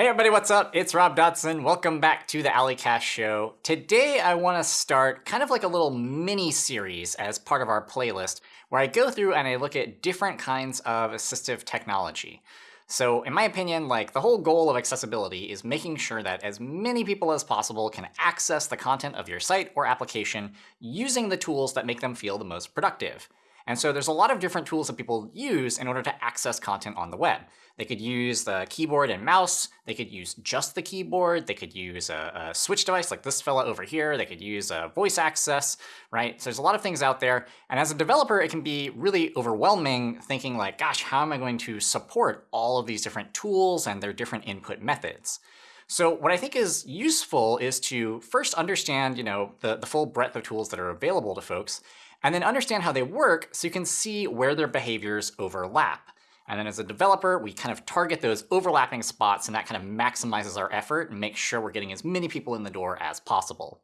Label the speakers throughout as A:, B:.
A: Hey everybody, what's up? It's Rob Dodson. Welcome back to the A11ycast show. Today I want to start kind of like a little mini series as part of our playlist where I go through and I look at different kinds of assistive technology. So in my opinion, like the whole goal of accessibility is making sure that as many people as possible can access the content of your site or application using the tools that make them feel the most productive. And so there's a lot of different tools that people use in order to access content on the web. They could use the keyboard and mouse. They could use just the keyboard. They could use a, a, switch device like this fella over here. They could use a voice access, right? So there's a lot of things out there. And as a developer, it can be really overwhelming thinking like, gosh, how am I going to support all of these different tools and their different input methods? So what I think is useful is to first understand, you know, the, the full breadth of tools that are available to folks, and then understand how they work so you can see where their behaviors overlap. And then as a developer, we kind of target those overlapping spots, and that kind of maximizes our effort and makes sure we're getting as many people in the door as possible.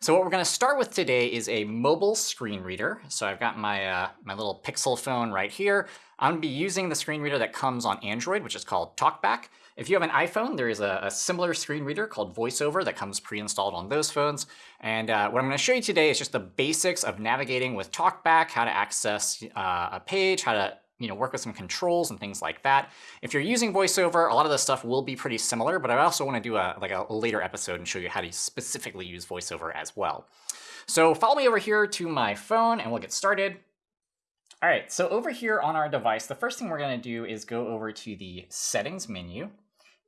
A: So what we're going to start with today is a mobile screen reader. So I've got my, uh, my little Pixel phone right here. I'm going to be using the screen reader that comes on Android, which is called TalkBack. If you have an iPhone, there is a, a similar screen reader called VoiceOver that comes pre-installed on those phones. And uh, what I'm going to show you today is just the basics of navigating with TalkBack, how to access uh, a page, how to you know, work with some controls and things like that. If you're using VoiceOver, a lot of this stuff will be pretty similar, but I also want to do a, like a later episode and show you how to specifically use VoiceOver as well. So follow me over here to my phone and we'll get started. All right, so over here on our device, the first thing we're going to do is go over to the settings menu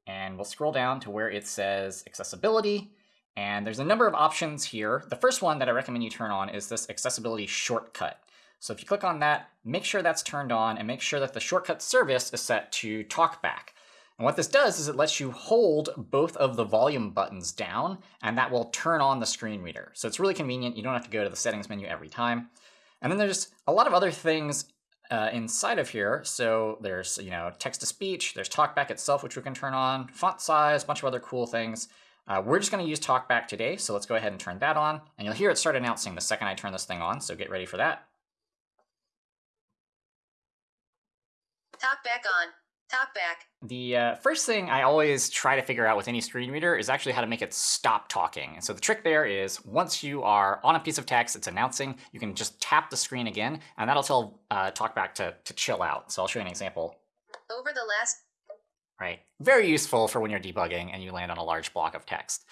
A: and we'll scroll down to where it says accessibility. And there's a number of options here. The first one that I recommend you turn on is this accessibility shortcut. So if you click on that, make sure that's turned on and make sure that the shortcut service is set to TalkBack. And what this does is it lets you hold both of the volume buttons down and that will turn on the screen reader. So it's really convenient. You don't have to go to the settings menu every time. And then there's a lot of other things uh, inside of here. So there's, you know, text to speech, there's TalkBack itself, which we can turn on, font size, a bunch of other cool things. Uh, we're just going to use TalkBack today, so let's go ahead and turn that on. And you'll hear it start announcing the second I turn this thing on, so get ready for that.
B: TalkBack on. TalkBack.
A: The uh, first thing I always try to figure out with any screen reader is actually how to make it stop talking. And so the trick there is once you are on a piece of text it's announcing, you can just tap the screen again, and that'll tell uh, TalkBack to, to chill out. So I'll show you an example.
B: Over the last...
A: Right. Very useful for when you're debugging and you land on a large block of text.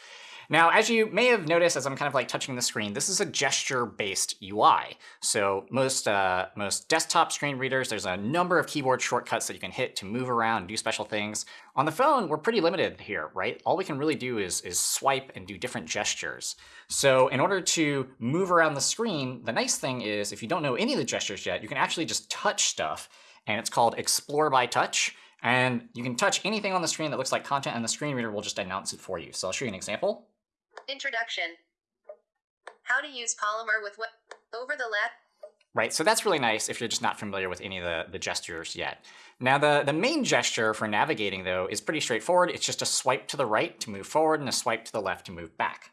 A: Now, as you may have noticed as I'm kind of like touching the screen, this is a gesture-based UI. So most, uh, most desktop screen readers, there's a number of keyboard shortcuts that you can hit to move around and do special things. On the phone, we're pretty limited here, right? All we can really do is, is swipe and do different gestures. So in order to move around the screen, the nice thing is if you don't know any of the gestures yet, you can actually just touch stuff, and it's called Explore by Touch. And you can touch anything on the screen that looks like content, and the screen reader will just announce it for you. So I'll show you an example.
B: Introduction. How to use Polymer with what over the lat.
A: Right, so that's really nice if you're just not familiar with any of the, the gestures yet. Now the, the main gesture for navigating though is pretty straightforward. It's just a swipe to the right to move forward and a swipe to the left to move back.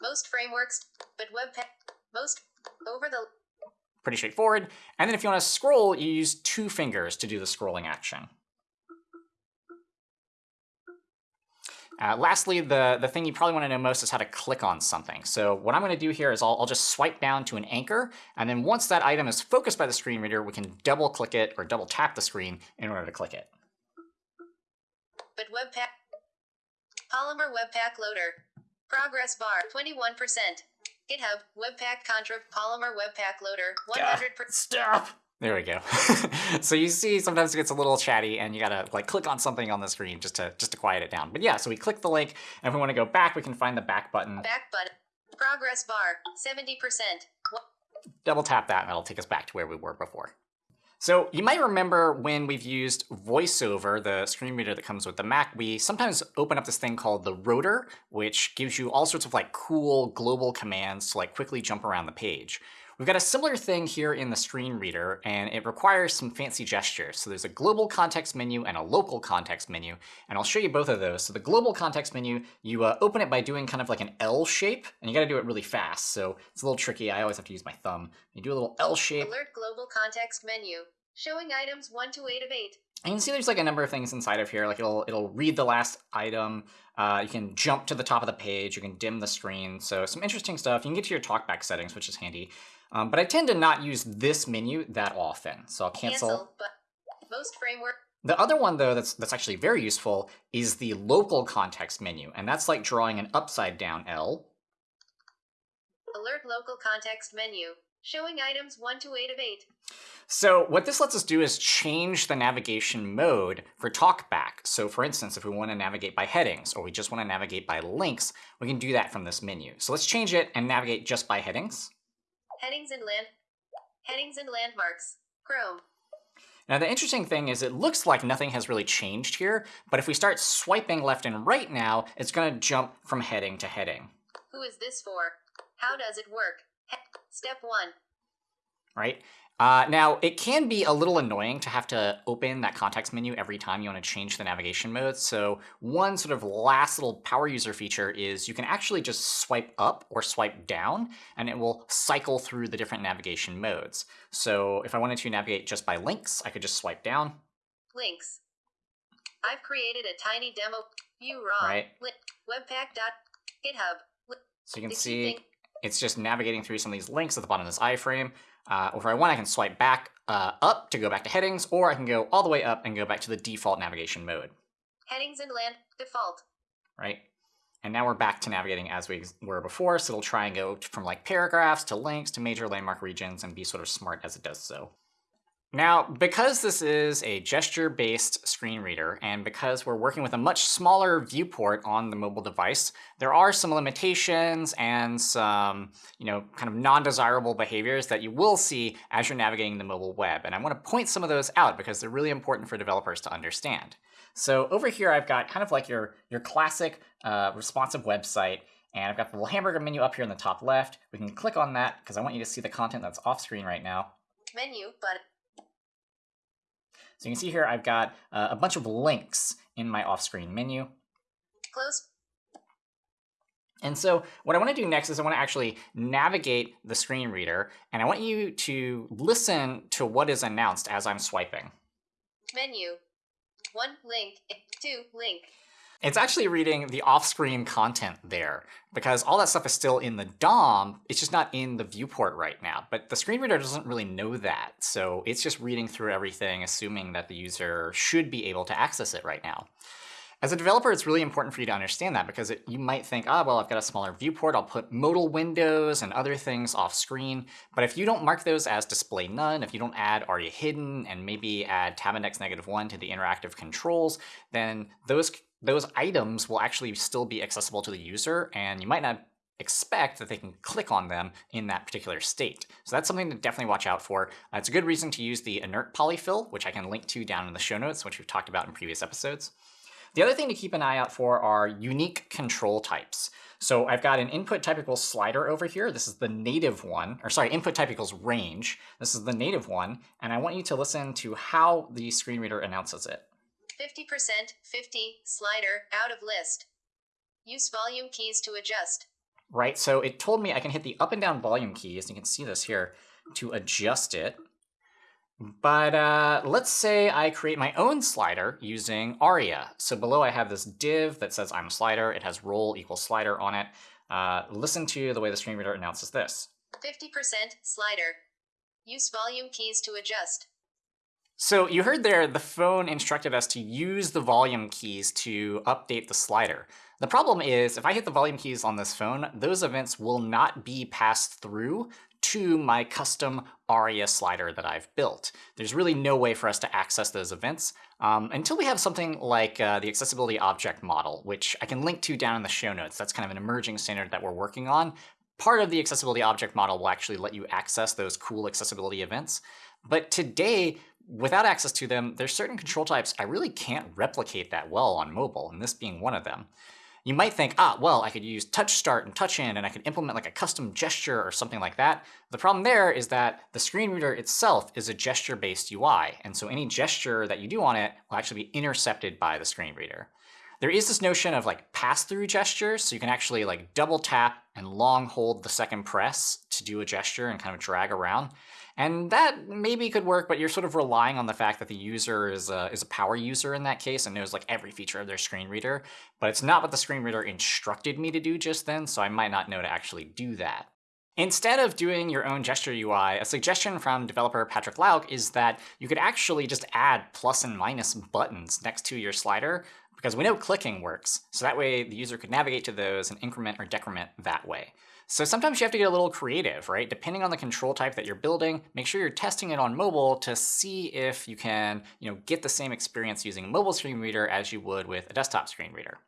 B: Most frameworks, but Webpack, most over the
A: Pretty straightforward. And then if you want to scroll, you use two fingers to do the scrolling action. Uh, lastly, the, the thing you probably want to know most is how to click on something. So what I'm going to do here is I'll, I'll just swipe down to an anchor, and then once that item is focused by the screen reader, we can double click it or double tap the screen in order to click it.
B: But Webpack, Polymer Webpack Loader, progress bar 21%. GitHub, Webpack Contra, Polymer Webpack Loader, 100%.
A: Stop! There we go. so you see sometimes it gets a little chatty and you gotta like click on something on the screen just to just to quiet it down. But yeah, so we click the link and if we want to go back, we can find the back button.
B: Back button. Progress bar, 70%.
A: Double tap that and that'll take us back to where we were before. So you might remember when we've used VoiceOver, the screen reader that comes with the Mac, we sometimes open up this thing called the rotor, which gives you all sorts of like cool global commands to like quickly jump around the page. We've got a similar thing here in the screen reader, and it requires some fancy gestures. So there's a global context menu and a local context menu, and I'll show you both of those. So the global context menu, you uh, open it by doing kind of like an L shape, and you gotta do it really fast. So it's a little tricky. I always have to use my thumb. You do a little L shape.
B: Alert global context menu. Showing items 1 to 8 of 8.
A: And you can see there's like a number of things inside of here. Like it'll it'll read the last item. Uh, you can jump to the top of the page. You can dim the screen. So some interesting stuff. You can get to your talkback settings, which is handy. Um, but I tend to not use this menu that often. So I'll cancel.
B: Cancel, but most framework
A: The other one though that's that's actually very useful is the local context menu, and that's like drawing an upside down L.
B: alert local context menu showing items 1 to 8 of 8.
A: So what this lets us do is change the navigation mode for talkback. So for instance, if we want to navigate by headings or we just want to navigate by links, we can do that from this menu. So let's change it and navigate just by headings.
B: Headings and land headings and landmarks. Chrome.
A: Now the interesting thing is it looks like nothing has really changed here, but if we start swiping left and right now, it's going to jump from heading to heading,
B: Who is this for? How does it work? Step 1.
A: right? Uh, now, it can be a little annoying to have to open that context menu every time you want to change the navigation mode. So one sort of last little power user feature is you can actually just swipe up or swipe down, and it will cycle through the different navigation modes. So if I wanted to navigate just by links, I could just swipe down,
B: Links. I've created a tiny demo. View raw.
A: Right.
B: Webpack.github.
A: So you can see it's just navigating through some of these links at the bottom of this iframe. Uh, or if I want, I can swipe back uh, up to go back to headings, or I can go all the way up and go back to the default navigation mode.
B: Headings and land. Default.
A: right? And now we're back to navigating as we were before, so it'll try and go from like paragraphs to links to major landmark regions and be sort of smart as it does so. Now, because this is a gesture-based screen reader, and because we're working with a much smaller viewport on the mobile device, there are some limitations and some, you know, kind of non-desirable behaviors that you will see as you're navigating the mobile web. And I want to point some of those out because they're really important for developers to understand. So over here, I've got kind of like your, your classic uh, responsive website, and I've got the little hamburger menu up here in the top left. We can click on that because I want you to see the content that's off screen right now.
B: Menu. Button.
A: So you can see here I've got uh, a bunch of links in my off-screen menu.
B: Close.
A: And so what I want to do next is I want to actually navigate the screen reader, and I want you to listen to what is announced as I'm swiping.
B: Menu. 1. Link. 2. Link.
A: It's actually reading the off-screen content there because all that stuff is still in the DOM. It's just not in the viewport right now. But the screen reader doesn't really know that, so it's just reading through everything, assuming that the user should be able to access it right now. As a developer, it's really important for you to understand that because it, you might think, ah, well, I've got a smaller viewport. I'll put modal windows and other things off screen. But if you don't mark those as display none, if you don't add ARIA hidden and maybe add tab index negative one to the interactive controls, then those those items will actually still be accessible to the user, and you might not expect that they can click on them in that particular state. So that's something to definitely watch out for. Uh, it's a good reason to use the inert polyfill, which I can link to down in the show notes, which we've talked about in previous episodes. The other thing to keep an eye out for are unique control types. So I've got an input type equals slider over here. This is the native one, or sorry, input type equals range. This is the native one, and I want you to listen to how the screen reader announces it.
B: 50%. 50. Slider. Out of list. Use volume keys to adjust.
A: Right, so it told me I can hit the up and down volume keys, and you can see this here, to adjust it. But uh, let's say I create my own slider using ARIA. So below I have this div that says I'm a slider. It has role equals slider on it. Uh, listen to the way the screen reader announces this.
B: 50%. Slider. Use volume keys to adjust.
A: So you heard there, the phone instructed us to use the volume keys to update the slider. The problem is, if I hit the volume keys on this phone, those events will not be passed through to my custom ARIA slider that I've built. There's really no way for us to access those events um, until we have something like uh, the accessibility object model, which I can link to down in the show notes. That's kind of an emerging standard that we're working on. Part of the accessibility object model will actually let you access those cool accessibility events. But today, without access to them, there's certain control types I really can't replicate that well on mobile, and this being one of them. You might think, ah, well, I could use touch start and touch end, and I could implement like a custom gesture or something like that. The problem there is that the screen reader itself is a gesture-based UI, and so any gesture that you do on it will actually be intercepted by the screen reader. There is this notion of like pass-through gestures, so you can actually like double tap and long hold the second press to do a gesture and kind of drag around. And that maybe could work, but you're sort of relying on the fact that the user is a, is a power user in that case and knows like every feature of their screen reader. But it's not what the screen reader instructed me to do just then, so I might not know to actually do that. Instead of doing your own gesture UI, a suggestion from developer Patrick Lauk is that you could actually just add plus and minus buttons next to your slider because we know clicking works. So that way the user could navigate to those and increment or decrement that way. So sometimes you have to get a little creative, right? Depending on the control type that you're building, make sure you're testing it on mobile to see if you can you know, get the same experience using a mobile screen reader as you would with a desktop screen reader.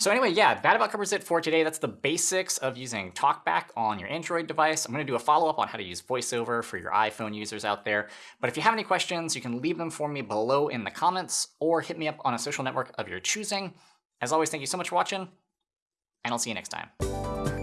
A: So anyway, yeah, that about covers it for today. That's the basics of using TalkBack on your Android device. I'm going to do a follow-up on how to use VoiceOver for your iPhone users out there. But if you have any questions, you can leave them for me below in the comments or hit me up on a social network of your choosing. As always, thank you so much for watching, and I'll see you next time.